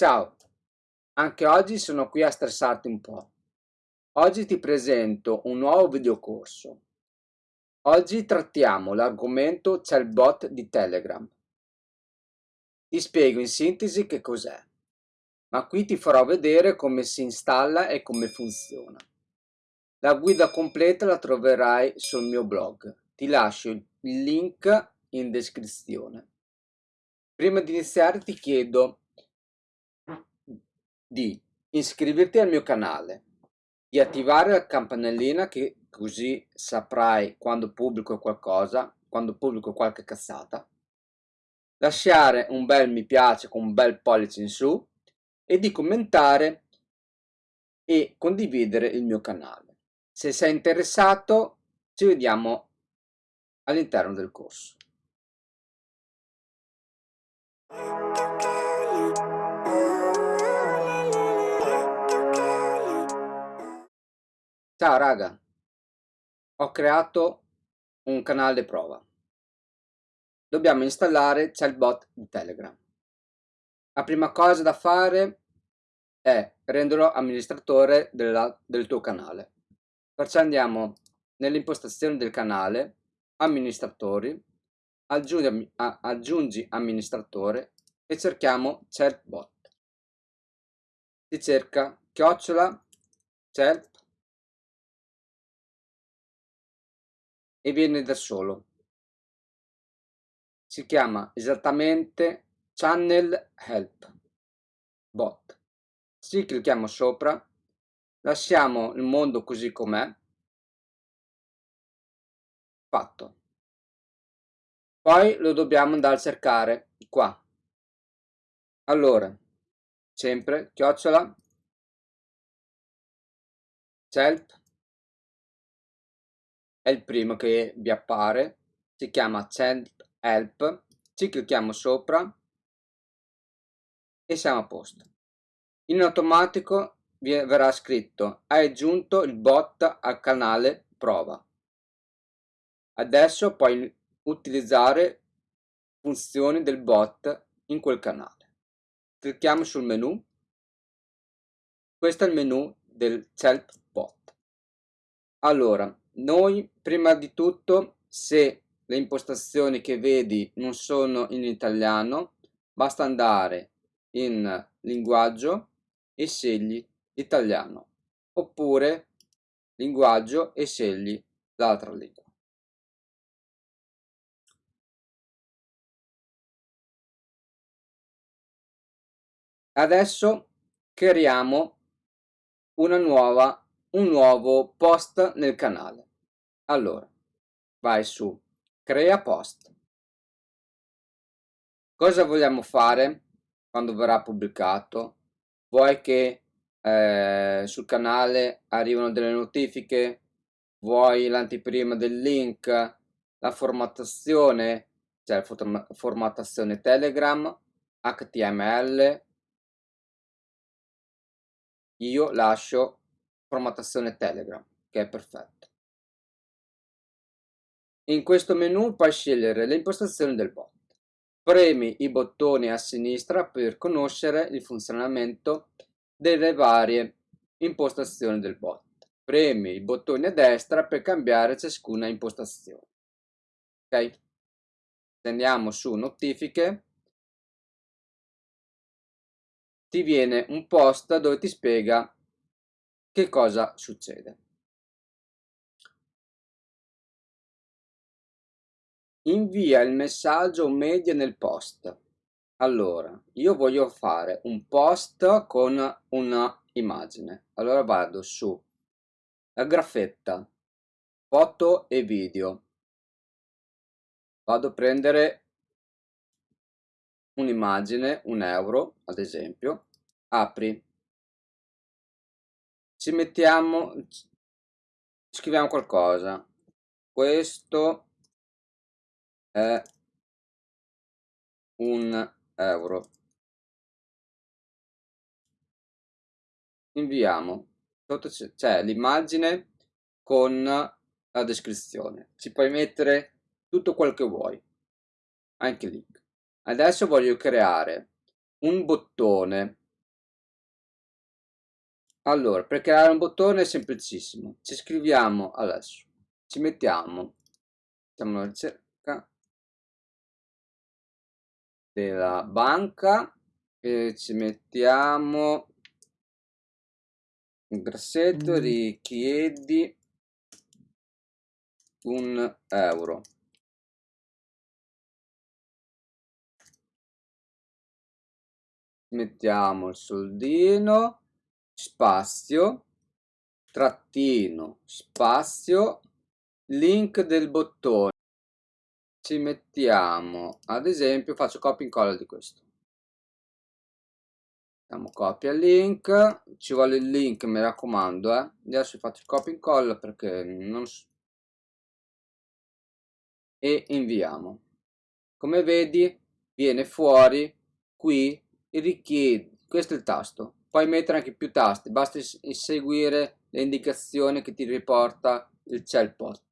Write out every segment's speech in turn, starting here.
Ciao, anche oggi sono qui a stressarti un po'. Oggi ti presento un nuovo videocorso. Oggi trattiamo l'argomento chatbot di Telegram. Ti spiego in sintesi che cos'è, ma qui ti farò vedere come si installa e come funziona. La guida completa la troverai sul mio blog. Ti lascio il link in descrizione. Prima di iniziare ti chiedo di iscriverti al mio canale, di attivare la campanellina che così saprai quando pubblico qualcosa, quando pubblico qualche cazzata, lasciare un bel mi piace con un bel pollice in su e di commentare e condividere il mio canale. Se sei interessato ci vediamo all'interno del corso. Ciao raga, ho creato un canale prova. Dobbiamo installare Chatbot di Telegram. La prima cosa da fare è renderlo amministratore della, del tuo canale. Perciò andiamo nelle impostazioni del canale, amministratori, aggiungi, aggiungi amministratore e cerchiamo Chatbot. Si cerca chiocciola chat e viene da solo. Si chiama esattamente Channel Help Bot. Ci clicchiamo sopra, lasciamo il mondo così com'è, fatto. Poi lo dobbiamo andare a cercare qua. Allora, sempre chiocciola, help è il primo che vi appare, si chiama Chat Help, ci clicchiamo sopra e siamo a posto. In automatico verrà scritto hai aggiunto il bot al canale prova. Adesso puoi utilizzare funzioni del bot in quel canale. Clicchiamo sul menu. Questo è il menu del Chat Bot. Allora, noi prima di tutto se le impostazioni che vedi non sono in italiano basta andare in linguaggio e scegli italiano oppure linguaggio e scegli l'altra lingua. Adesso creiamo una nuova un nuovo post nel canale. Allora, vai su crea post. Cosa vogliamo fare quando verrà pubblicato? Vuoi che eh, sul canale arrivano delle notifiche? Vuoi l'anteprima del link? La formattazione? Cioè la formattazione Telegram, HTML. Io lascio formattazione Telegram, che è perfetto. In questo menu puoi scegliere le impostazioni del bot. Premi i bottoni a sinistra per conoscere il funzionamento delle varie impostazioni del bot. Premi i bottoni a destra per cambiare ciascuna impostazione. Ok? Andiamo su notifiche, ti viene un post dove ti spiega che cosa succede? Invia il messaggio media nel post. Allora, io voglio fare un post con una immagine. Allora vado su la graffetta, foto e video. Vado a prendere un'immagine, un euro ad esempio, apri ci mettiamo scriviamo qualcosa. Questo è un euro. Inviamo sotto c'è l'immagine con la descrizione. Ci puoi mettere tutto quel che vuoi. Anche link. Adesso voglio creare un bottone allora per creare un bottone è semplicissimo. Ci scriviamo adesso. Ci mettiamo. Facciamo una ricerca della banca e ci mettiamo un grassetto mm. richiedi un euro. Mettiamo il soldino spazio trattino spazio link del bottone ci mettiamo ad esempio faccio copia e incolla di questo Facciamo copia link, ci vuole il link mi raccomando eh. Adesso faccio copia e incolla perché non e inviamo. Come vedi viene fuori qui il richiedi, questo è il tasto. Puoi mettere anche più tasti, basta seguire le indicazioni che ti riporta il cellbot.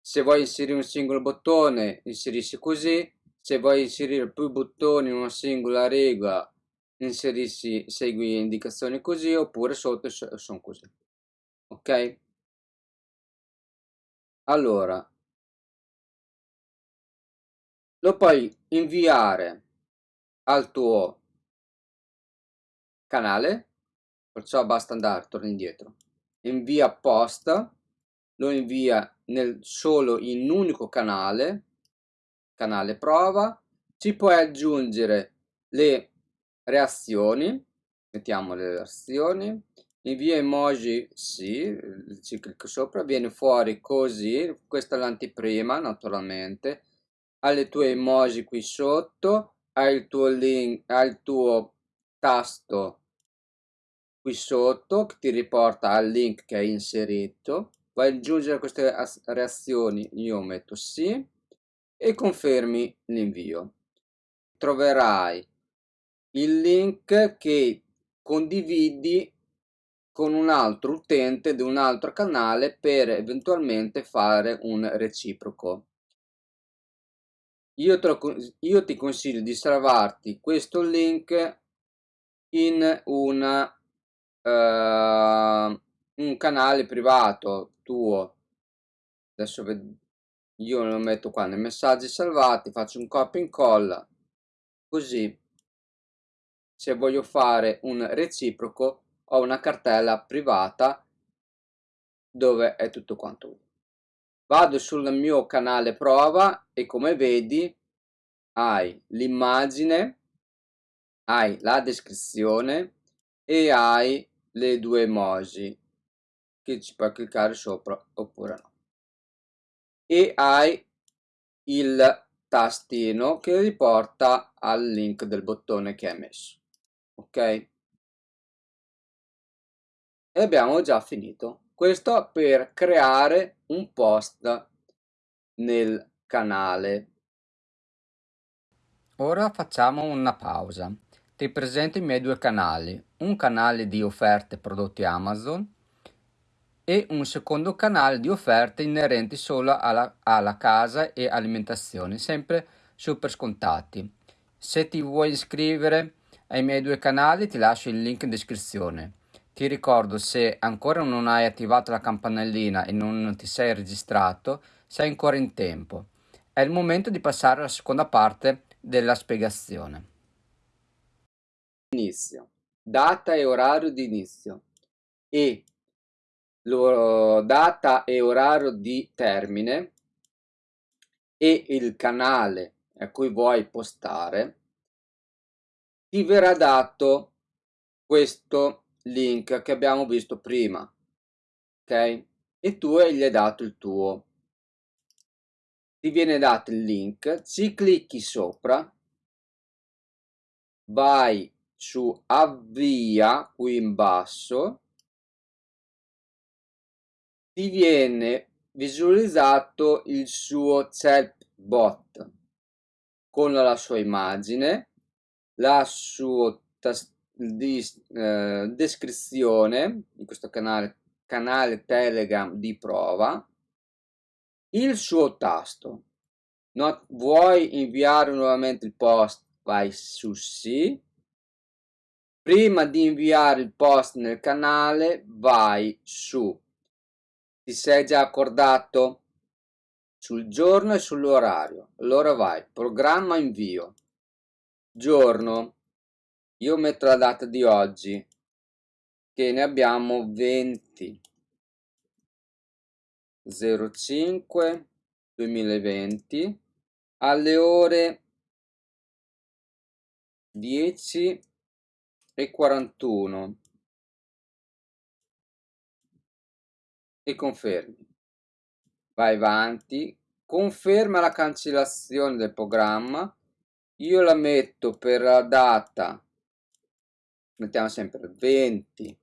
Se vuoi inserire un singolo bottone, inserisci così. Se vuoi inserire più bottoni in una singola riga, inserisci, segui indicazioni così, oppure sotto sono così. Ok? Allora, lo puoi inviare al tuo canale, perciò basta andare, torna indietro, invia post, lo invia nel, solo in un unico canale, canale prova, ci puoi aggiungere le reazioni, mettiamo le reazioni, invia emoji sì, ci clicco sopra, viene fuori così, questa è l'anteprima naturalmente, hai le tue emoji qui sotto, hai il tuo link, hai il tuo tasto qui sotto che ti riporta al link che hai inserito, vai aggiungere queste reazioni, io metto sì e confermi l'invio. Troverai il link che condividi con un altro utente di un altro canale per eventualmente fare un reciproco. Io, lo, io ti consiglio di salvarti questo link in una, uh, un canale privato tuo. Adesso io lo metto qua nei messaggi salvati, faccio un copia e incolla, così se voglio fare un reciproco ho una cartella privata dove è tutto quanto vado sul mio canale prova e come vedi hai l'immagine hai la descrizione e hai le due emoji che ci puoi cliccare sopra oppure no e hai il tastino che riporta al link del bottone che hai messo ok e abbiamo già finito questo per creare un post nel canale. Ora facciamo una pausa. Ti presento i miei due canali, un canale di offerte prodotti Amazon e un secondo canale di offerte inerenti solo alla, alla casa e alimentazione, sempre super scontati. Se ti vuoi iscrivere ai miei due canali ti lascio il link in descrizione. Ti ricordo se ancora non hai attivato la campanellina e non ti sei registrato, sei ancora in tempo. È il momento di passare alla seconda parte della spiegazione. Inizio. Data e orario di inizio e lo, data e orario di termine e il canale a cui vuoi postare ti verrà dato questo link che abbiamo visto prima ok e tu gli hai dato il tuo ti viene dato il link ci clicchi sopra vai su avvia qui in basso ti viene visualizzato il suo chatbot con la sua immagine la sua di eh, descrizione di questo canale, canale Telegram di prova il suo tasto. Not, vuoi inviare nuovamente il post? Vai su sì. Prima di inviare il post nel canale vai su, ti sei già accordato? Sul giorno e sull'orario. Allora vai, programma invio, giorno, io metto la data di oggi, che ne abbiamo 20 05 2020 alle ore 10 e 41 e confermi. Vai avanti. Conferma la cancellazione del programma. Io la metto per la data mettiamo sempre 20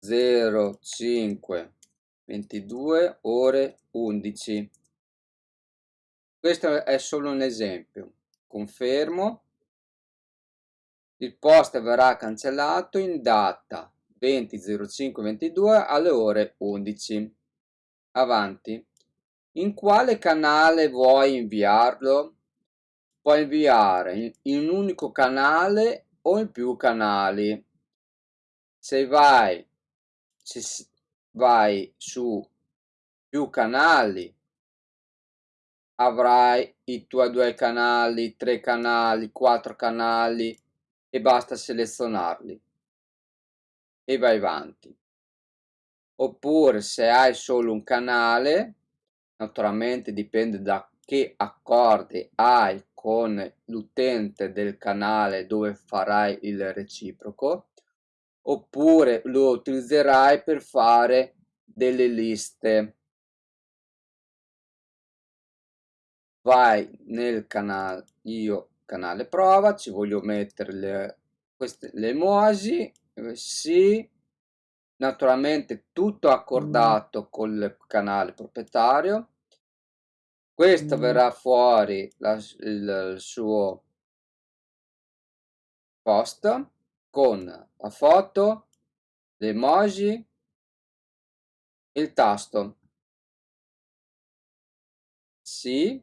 05 22 ore 11 questo è solo un esempio. Confermo il post verrà cancellato in data 20.05.22 alle ore 11. Avanti. In quale canale vuoi inviarlo? Puoi inviare in un unico canale o in più canali. Se vai, se vai su più canali avrai i tuoi due canali, tre canali, quattro canali e basta selezionarli. E vai avanti. Oppure se hai solo un canale naturalmente dipende da che accordi hai con l'utente del canale dove farai il reciproco oppure lo utilizzerai per fare delle liste. Vai nel canale io canale prova, ci voglio mettere le, queste, le emoji, eh, sì, naturalmente tutto accordato mm. col canale proprietario, questo mm. verrà fuori la, il, il suo post con la foto, le emoji, il tasto. Sì,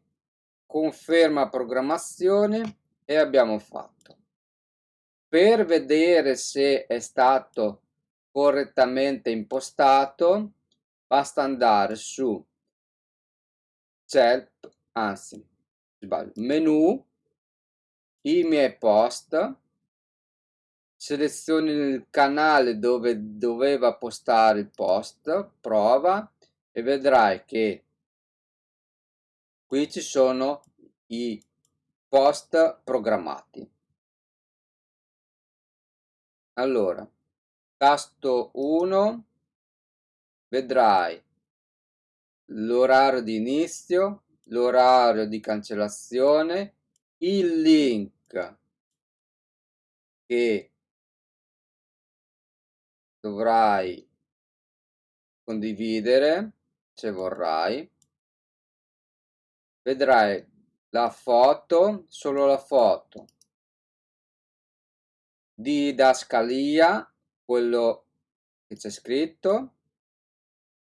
conferma programmazione e abbiamo fatto. Per vedere se è stato correttamente impostato basta andare su Help, anzi sbaglio, menu, i miei post, selezioni il canale dove doveva postare il post, prova e vedrai che qui ci sono i post programmati. Allora, tasto 1, vedrai l'orario di inizio, l'orario di cancellazione, il link che dovrai condividere se vorrai vedrai la foto, solo la foto di didascalia, quello che c'è scritto,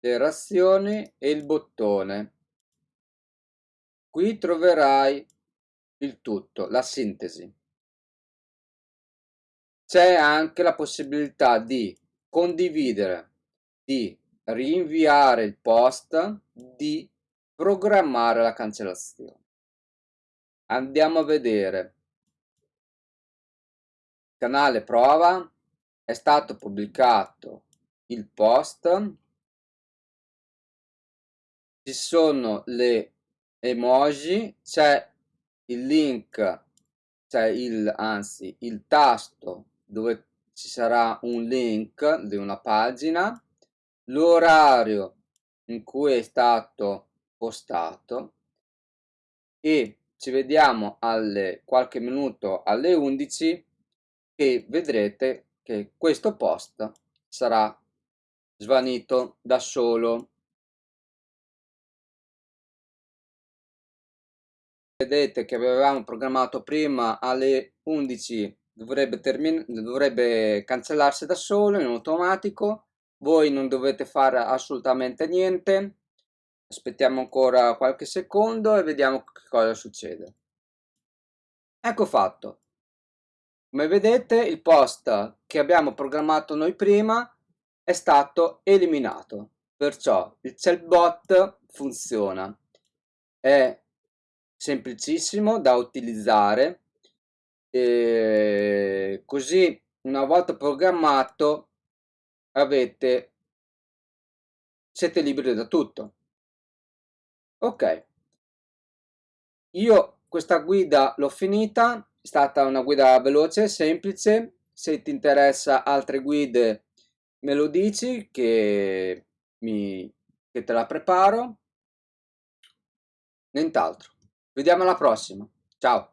le razioni e il bottone. Qui troverai il tutto, la sintesi. C'è anche la possibilità di condividere, di rinviare il post, di programmare la cancellazione. Andiamo a vedere. Canale prova, è stato pubblicato il post, ci sono le emoji, c'è il link, c'è il, anzi il tasto dove ci sarà un link di una pagina, l'orario in cui è stato postato. E ci vediamo alle qualche minuto alle 11 e vedrete che questo post sarà svanito da solo. Vedete che avevamo programmato prima alle 11 dovrebbe, dovrebbe cancellarsi da solo in automatico. Voi non dovete fare assolutamente niente aspettiamo ancora qualche secondo e vediamo che cosa succede. Ecco fatto. Come vedete il post che abbiamo programmato noi prima è stato eliminato, perciò il chatbot funziona, è semplicissimo da utilizzare, e così una volta programmato avete siete liberi da tutto. Ok, io questa guida l'ho finita, è stata una guida veloce, semplice, se ti interessa altre guide me lo dici che, mi, che te la preparo. Nient'altro. Vediamo alla prossima. Ciao.